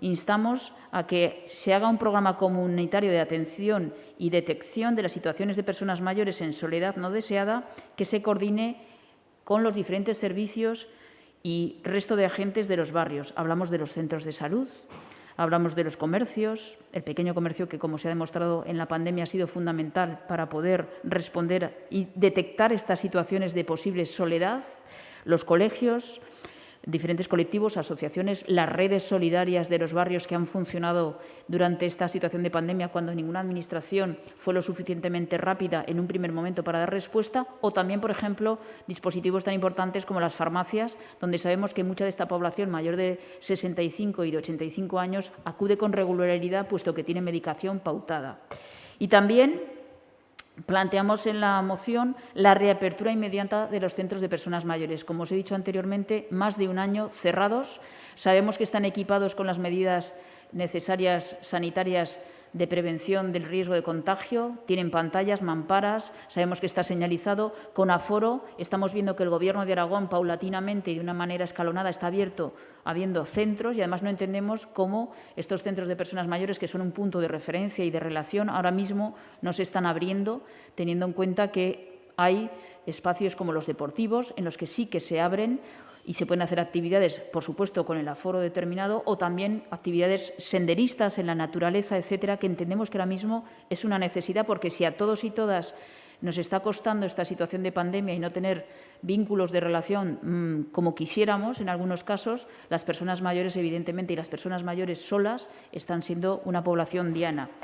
instamos a que se haga un programa comunitario de atención y detección de las situaciones de personas mayores en soledad no deseada que se coordine con los diferentes servicios y resto de agentes de los barrios. Hablamos de los centros de salud, hablamos de los comercios, el pequeño comercio que, como se ha demostrado en la pandemia, ha sido fundamental para poder responder y detectar estas situaciones de posible soledad, los colegios, diferentes colectivos, asociaciones, las redes solidarias de los barrios que han funcionado durante esta situación de pandemia cuando ninguna administración fue lo suficientemente rápida en un primer momento para dar respuesta, o también, por ejemplo, dispositivos tan importantes como las farmacias, donde sabemos que mucha de esta población mayor de 65 y de 85 años acude con regularidad puesto que tiene medicación pautada. Y también Planteamos en la moción la reapertura inmediata de los centros de personas mayores. Como os he dicho anteriormente, más de un año cerrados. Sabemos que están equipados con las medidas necesarias sanitarias de prevención del riesgo de contagio, tienen pantallas, mamparas, sabemos que está señalizado con aforo. Estamos viendo que el Gobierno de Aragón paulatinamente y de una manera escalonada está abierto habiendo centros y además no entendemos cómo estos centros de personas mayores, que son un punto de referencia y de relación, ahora mismo no se están abriendo, teniendo en cuenta que hay espacios como los deportivos en los que sí que se abren y se pueden hacer actividades, por supuesto, con el aforo determinado o también actividades senderistas en la naturaleza, etcétera, que entendemos que ahora mismo es una necesidad porque si a todos y todas nos está costando esta situación de pandemia y no tener vínculos de relación mmm, como quisiéramos en algunos casos, las personas mayores, evidentemente, y las personas mayores solas están siendo una población diana.